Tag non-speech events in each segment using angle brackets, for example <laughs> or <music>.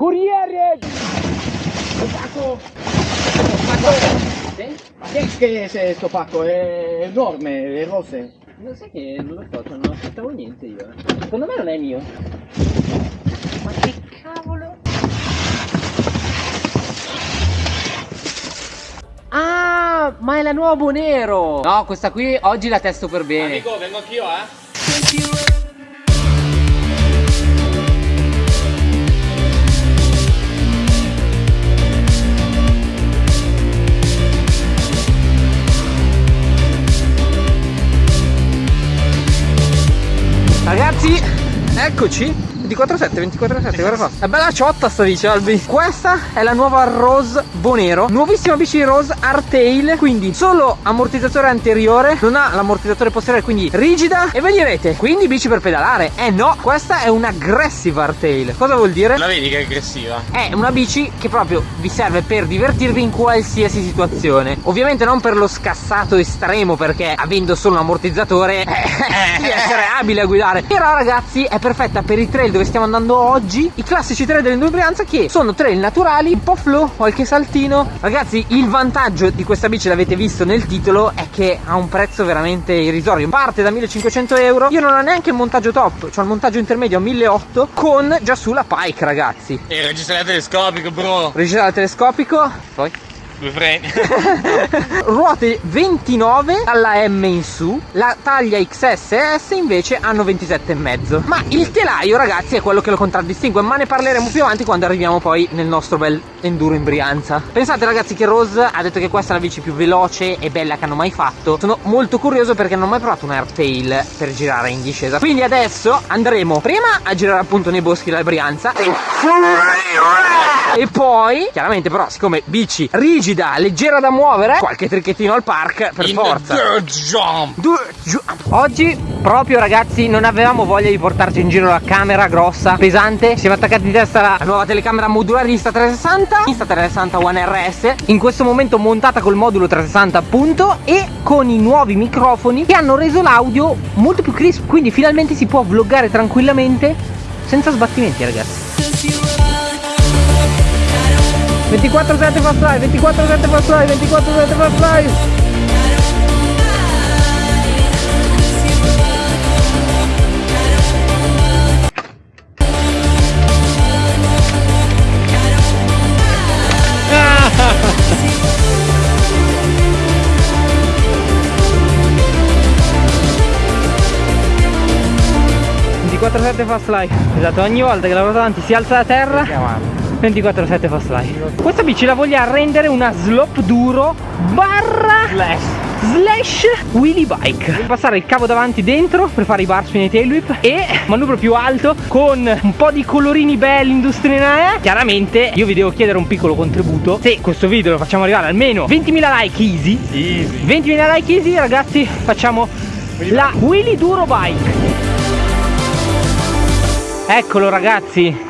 Corriere! Pacco! Pacco! Sì? Ma che, che è sto pacco? È enorme, le rose. Non sai che non lo so, non aspettavo niente io. eh. Secondo me non è mio. Ma che cavolo? Ah, ma è la nuova Bonero! No, questa qui oggi la testo per bene. Amico, vengo anch'io, eh? Ragazzi, eccoci. 24-7, 24-7, guarda qua. È bella ciotta sta bici, Albi. Questa è la nuova Rose Bonero. Nuovissima bici Rose Artail. Quindi solo ammortizzatore anteriore. Non ha l'ammortizzatore posteriore, quindi rigida. E voi direte, quindi bici per pedalare. Eh no, questa è un'aggressive Artail. Cosa vuol dire? La vedi che è aggressiva? È una bici che proprio vi serve per divertirvi in qualsiasi situazione. Ovviamente non per lo scassato estremo, perché avendo solo un ammortizzatore <laughs> devi essere abile a guidare. Però ragazzi è perfetta per i trail dove stiamo andando oggi. I classici trail dell'endurance che sono trail naturali, un po' flow, qualche saltino. Ragazzi, il vantaggio di questa bici l'avete visto nel titolo è che ha un prezzo veramente irrisorio. Parte da 1500 euro. Io non ho neanche il montaggio top, cioè il montaggio intermedio a 1800 con già sulla Pike, ragazzi. E il registro telescopico, bro. Regista telescopico. Poi Due freni. <laughs> ruote 29 dalla M in su la taglia XS e S invece hanno 27,5 ma il telaio ragazzi è quello che lo contraddistingue ma ne parleremo più avanti quando arriviamo poi nel nostro bel enduro in Brianza. Pensate ragazzi che Rose ha detto che questa è la bici più veloce e bella che hanno mai fatto. Sono molto curioso perché non ho mai provato un airtail per girare in discesa. Quindi adesso andremo prima a girare appunto nei boschi della Brianza e poi chiaramente però siccome bici rigida leggera da muovere qualche tricchettino al park per In forza jump. Giù. Oggi proprio ragazzi non avevamo voglia di portarci in giro la camera grossa, pesante Siamo attaccati in testa la nuova telecamera modulare Insta360 Insta360 One RS In questo momento montata col modulo 360 appunto E con i nuovi microfoni che hanno reso l'audio molto più crisp Quindi finalmente si può vloggare tranquillamente senza sbattimenti ragazzi 24 7 fast live 24 7 fast live 24 7 fast live ...24-7 fast life Esatto, ogni volta che la ruota davanti si alza da terra 24-7 fast life. Questa bici la voglio rendere una slop duro Barra Slash. slash wheelie bike. Passare il cavo davanti dentro per fare i bar e tail whip e manubrio più alto con un po' di colorini belli industriali chiaramente io vi devo chiedere un piccolo contributo. Se questo video lo facciamo arrivare almeno 20.000 like easy. Easy. 20.000 like easy ragazzi facciamo la wheelie duro bike. Eccolo ragazzi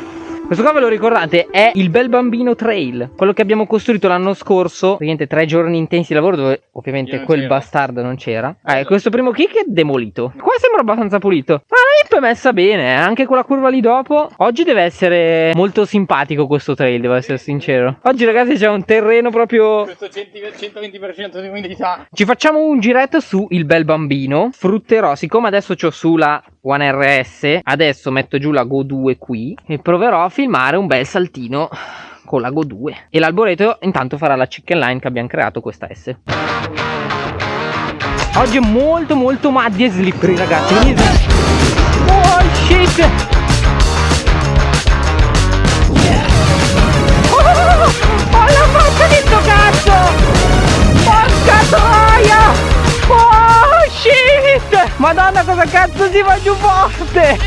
questo qua ve lo ricordate? È il Bel Bambino Trail. Quello che abbiamo costruito l'anno scorso Praticamente tre giorni intensi di lavoro dove ovviamente quel bastardo non c'era. Eh, Questo primo kick è demolito. Qua sembra abbastanza pulito. Ma la hip è messa bene eh, Anche quella curva lì dopo. Oggi deve essere molto simpatico questo trail Devo essere sincero. Oggi ragazzi c'è un terreno proprio Questo 100 120% di umidità. ci facciamo un giretto su il bel bambino. Frutterò, siccome adesso ho su la One RS, adesso metto giù la Go 2 qui e proverò a filmare un bel saltino con la Go 2. E l'alboreto intanto farà la chicken line che abbiamo creato questa S. Oggi è molto molto muddy e slippery ragazzi. Oh shit! Madonna cosa cazzo si fa giù forte!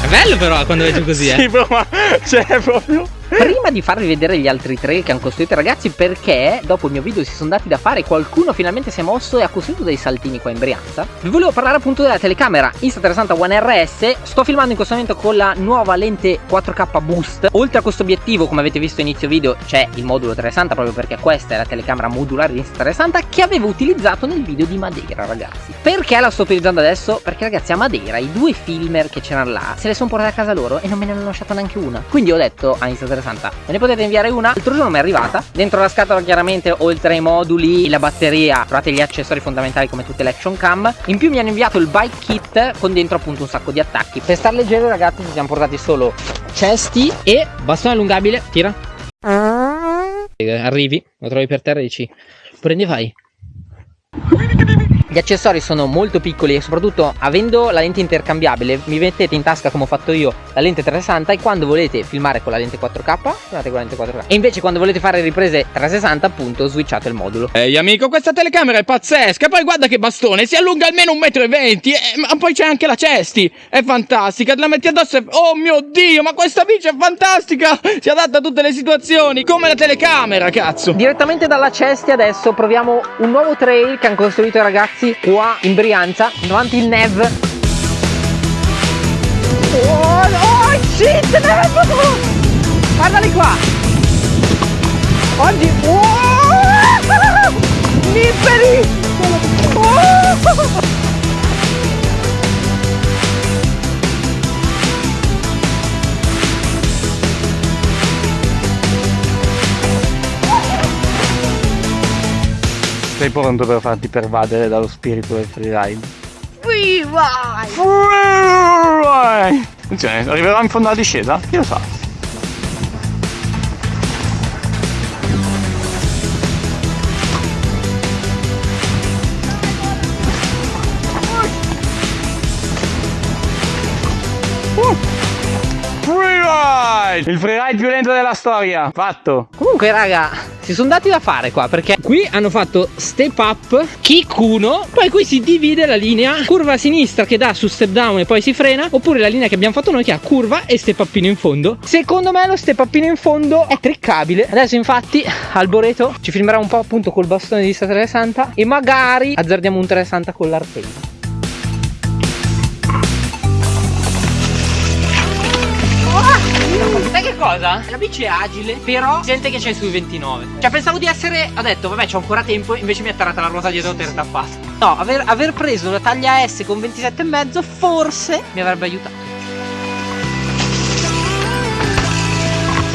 È bello però quando vai giù così, eh. Sì, bro, ma c'è proprio. Prima di farvi vedere gli altri tre che hanno costruito ragazzi, perché dopo il mio video si sono dati da fare, qualcuno finalmente si è mosso e ha costruito dei saltini qua in Brianza. Vi volevo parlare appunto della telecamera Insta360 One RS. Sto filmando in questo momento con la nuova lente 4K Boost. Oltre a questo obiettivo, come avete visto inizio video, c'è il modulo 360 proprio perché questa è la telecamera modulare di Insta360 che avevo utilizzato nel video di Madeira, ragazzi. Perché la sto utilizzando adesso? Perché ragazzi a Madeira i due filmer che c'erano là se le sono portate a casa loro e non me ne hanno lasciata neanche una. Quindi ho detto a Insta360 me ne potete inviare una? L'altro giorno mi è arrivata. Dentro la scatola chiaramente oltre ai moduli la batteria trovate gli accessori fondamentali come tutte le action cam. In più mi hanno inviato il bike kit con dentro appunto un sacco di attacchi. Per star leggeri ragazzi ci siamo portati solo cesti e bastone allungabile. Tira. Arrivi lo trovi per terra e dici prendi fai gli accessori sono molto piccoli e soprattutto avendo la lente intercambiabile vi mettete in tasca come ho fatto io la lente 360 e quando volete filmare con la lente 4K filmate con la lente 4K e invece quando volete fare riprese 360 appunto switchate il modulo. Ehi amico questa telecamera è pazzesca poi guarda che bastone si allunga almeno 1,20 m eh, ma poi c'è anche la cesti è fantastica te la metti addosso e... oh mio dio ma questa bici è fantastica si adatta a tutte le situazioni come la telecamera cazzo. Direttamente dalla cesti adesso proviamo un nuovo trail che hanno costruito i ragazzi ragazzi qua in Brianza davanti il Nev. Oh, oh shit guardali qua. Oggi <laughs> oh, Nipperi oh. Stai pronto per farti pervadere dallo spirito del freeride? Freeride! Freeride! Attenzione, arriverà in fondo alla discesa? Chi lo sa? Freeride! Il freeride più lento della storia! Fatto! Comunque raga si sono dati da fare qua perché qui hanno fatto step up, kick 1, poi qui si divide la linea curva a sinistra che dà su step down e poi si frena, oppure la linea che abbiamo fatto noi che ha curva e step upino in fondo. Secondo me lo step upino in fondo è triccabile. Adesso infatti Alboreto ci filmerà un po' appunto col bastone di 360 e magari azzardiamo un 360 con l'arteria. Cosa? La bici è agile, però sente che c'è sui 29. Cioè pensavo di essere. Ho detto, vabbè, c'ho ancora tempo, invece mi è atterrata la ruota dietro tappato. No, aver, aver preso una taglia S con 27,5 forse mi avrebbe aiutato.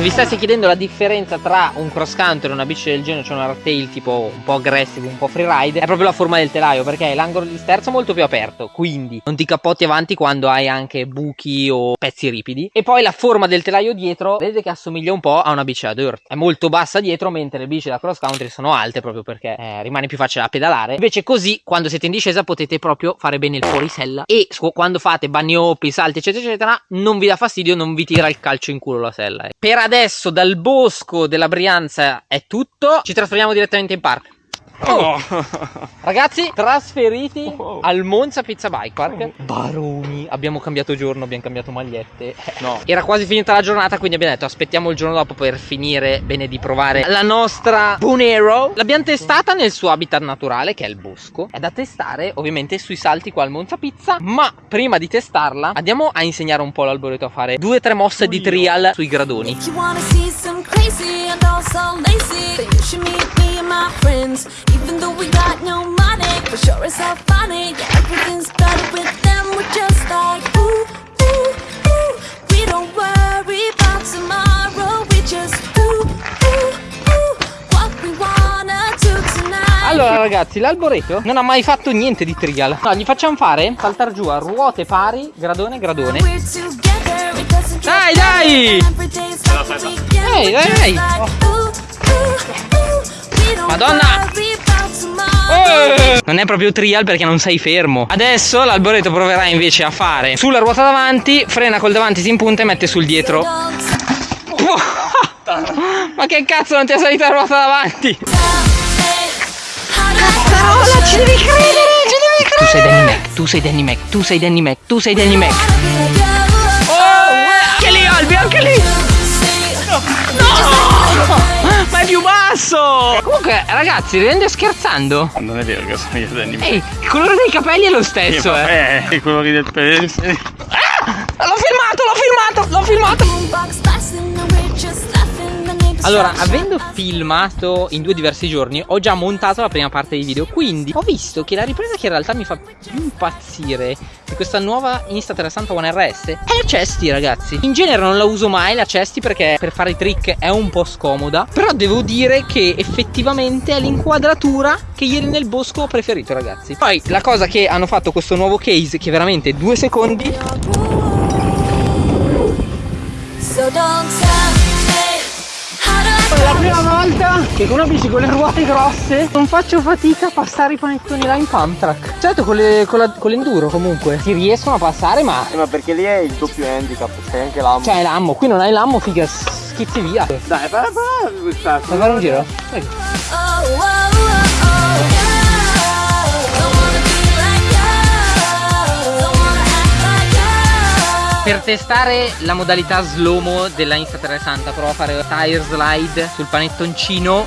Se vi stessi chiedendo la differenza tra un cross country e una bici del genere, cioè un hardtail tipo un po' aggressive, un po' freeride, è proprio la forma del telaio perché l'angolo di sterzo molto più aperto, quindi non ti cappotti avanti quando hai anche buchi o pezzi ripidi. E poi la forma del telaio dietro, vedete che assomiglia un po' a una bici da dirt. È molto bassa dietro, mentre le bici da cross country sono alte proprio perché eh, rimane più facile da pedalare. Invece così, quando siete in discesa, potete proprio fare bene il fuorisella e quando fate hop, salti eccetera eccetera, non vi dà fastidio, non vi tira il calcio in culo la sella. Per adesso dal bosco della Brianza è tutto. Ci trasferiamo direttamente in park. Oh. Ragazzi, trasferiti oh. al Monza Pizza Bike Park. Oh. Baroni, abbiamo cambiato giorno, abbiamo cambiato magliette. No. <laughs> Era quasi finita la giornata, quindi abbiamo detto aspettiamo il giorno dopo per finire bene di provare la nostra Bonero. L'abbiamo testata nel suo habitat naturale, che è il bosco. È da testare ovviamente sui salti qua al Monza Pizza, ma prima di testarla andiamo a insegnare un po' l'alboreto a fare due o tre mosse di trial sui gradoni. Even though we got no money, for sure it's all funny. Yeah, everything's better with them, we're just like ooh, ooh, ooh. We don't worry about tomorrow, we just ooh, ooh, ooh. What we wanna do tonight. Allora ragazzi, l'alboreto non ha mai fatto niente di trial No, gli facciamo fare saltar giù a ruote pari, gradone, gradone Dai, dai! Ehi, dai, dai! Oh. Madonna! Eh! Non è proprio trial perché non sei fermo Adesso l'alboreto proverà invece a fare Sulla ruota davanti Frena col davanti, si impunta e mette sul dietro <laughs> Ma che cazzo non ti ha salita la ruota davanti Cazzarola ci devi credere Ci devi credere Tu sei Danny Mac Tu sei Danny Mac Tu sei Danny Mac Tu sei Danny Mac No! Ma è più basso! Comunque, ragazzi, ridendo e scherzando. Non è vero che sono io Danny. Ehi, il colore dei capelli è lo stesso, eh. eh. I colori del pene. Ah! L'ho filmato, l'ho filmato, l'ho filmato! Allora, avendo filmato in due diversi giorni, ho già montato la prima parte dei video, quindi ho visto che la ripresa che in realtà mi fa più impazzire di questa nuova Insta360 One RS è la Cesti, ragazzi. In genere non la uso mai la Cesti perché per fare i trick è un po' scomoda, però devo dire che effettivamente è l'inquadratura che ieri nel bosco ho preferito, ragazzi. Poi la cosa che hanno fatto questo nuovo case che veramente due secondi So don't tell prima volta che con una bici con le ruote grosse non faccio fatica a passare i panettoni là in pump track. Certo con, le, con, la- con l'enduro comunque ti riescono a passare ma... Eh, ma perché lì è il doppio handicap, c'è anche l'ammo. Cioè l'ammo, qui non hai l'ammo, figa, schizzi via. Dai, fai fai questa. fare un giro? Prego. Per testare la modalità slow-mo della Insta360 provo a fare tire slide sul panettoncino.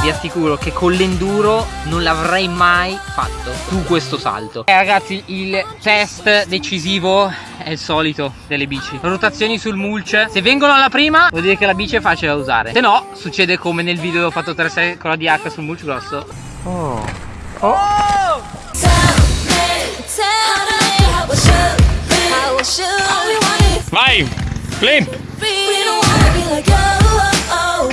Vi assicuro che con l'enduro non l'avrei mai fatto su questo salto. Eh ragazzi, il test decisivo è il solito delle bici. Rotazioni sul mulch. Se vengono alla prima, vuol dire che la bici è facile da usare. Se no, succede come nel video dove ho fatto 3-6 con la DH sul mulch grosso. Tell oh, oh.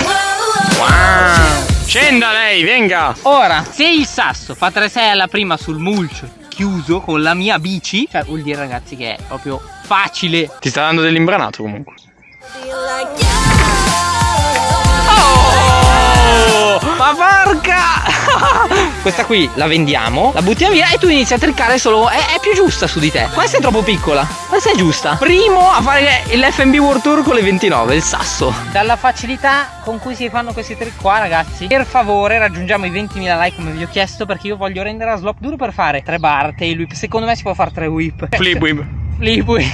Wow! Scenda lei, venga! Ora, se il sasso fa 3-6 alla prima sul mulch chiuso con la mia bici, cioè vuol dire ragazzi che è proprio facile. Ti sta dando dell'imbranato comunque. Questa qui la vendiamo, la buttiamo via e tu inizi a triccare solo. È, è più giusta su di te. Questa è troppo piccola. Questa è giusta. Primo a fare l'FB World Tour con le 29, il sasso. Dalla facilità con cui si fanno questi trick qua, ragazzi. Per favore, raggiungiamo i 20.000 like come vi ho chiesto. Perché io voglio rendere la slop duro per fare tre bar, tail whip. Secondo me si può fare tre whip. Flip whip. Lì poi.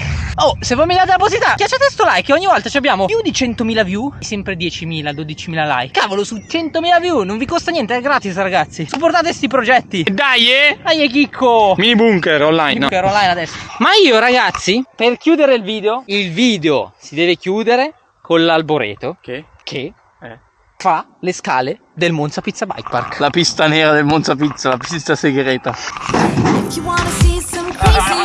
Oh, se voi mi date la possibilità, piacete sto like, ogni volta ci abbiamo più di 100.000 view, sempre 10.000, 12.000 like. Cavolo, su 100.000 view, non vi costa niente, è gratis, ragazzi. Supportate sti progetti. Dai, eh! Dai, chicco. Mini bunker online. no? Che ero online adesso. Ma io, ragazzi, per chiudere il video, il video si deve chiudere con l'alboreto Che? che Eh. fa le scale del Monza Pizza Bike Park. La pista nera del Monza Pizza, la pista segreta. If you wanna see some crazy,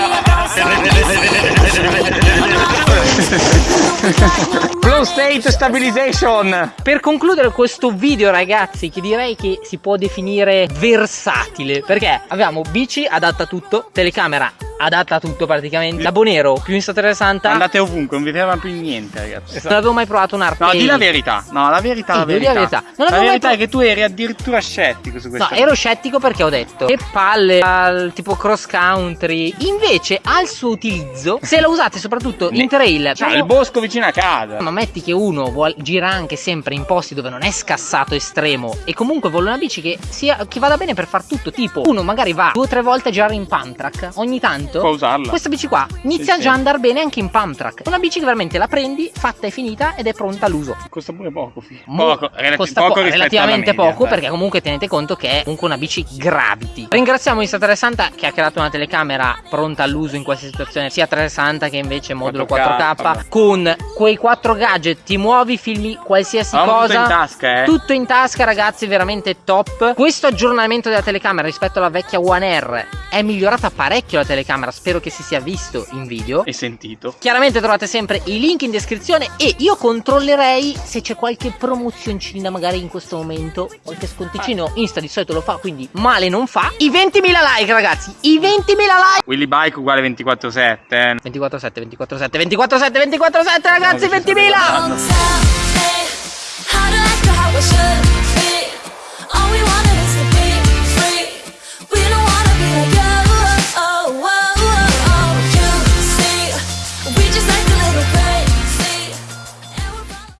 <laughs> Flow state stabilization. Per concludere questo video ragazzi che direi che si può definire versatile perché abbiamo bici adatta a tutto, telecamera adatta a tutto praticamente, labo nero più Insta360 Andate ovunque, non vi ferma più niente, ragazzi. non avevo mai provato un art No, di la verità. No, la verità, Sì, la di la verità. verità. Non la mai verità pro- è che tu eri addirittura scettico su No, questa ero scettico perché ho detto che palle al tipo cross country. Invece al suo utilizzo, se la usate soprattutto in trail, Cioè, proprio- il bosco vicino a casa. ma metti che uno vuol, gira anche sempre in posti dove non è scassato estremo e comunque vuole una bici che, sia, che vada bene per far tutto. Tipo, uno magari va due o tre volte a girare in pump track ogni tanto. Può usarla. Questa bici qua inizia Sì, già sì. a andare bene anche in pump track. Una bici che veramente la prendi, fatta e finita ed è pronta all'uso. Costa pure poco, fi. Mo- Poco, relati- costa poco po- rispetto relativamente media, poco dai. perché comunque tenete conto che è comunque una bici gravity. Ringraziamo Insta360 che ha creato una telecamera pronta all'uso in qualsiasi situazione, sia 360 che invece modulo 4K, 4K, con quei quattro gadget, ti muovi, filmi qualsiasi tutto cosa. in tasca, eh. Tutto in tasca, ragazzi, veramente top. Questo aggiornamento della telecamera rispetto alla vecchia One R è migliorata parecchio la telecamera, spero che si sia visto in video. E sentito. Chiaramente trovate sempre i link in descrizione e io controllerei se c'è qualche promozioncina magari in questo momento, qualche sconticino, Insta di solito lo fa, quindi male non fa. I 20.000 like ragazzi, i 20.000 like! Willy Bike uguale 24-7, eh. 24-7, 24-7, 24-7, 24-7 ragazzi, 20.000!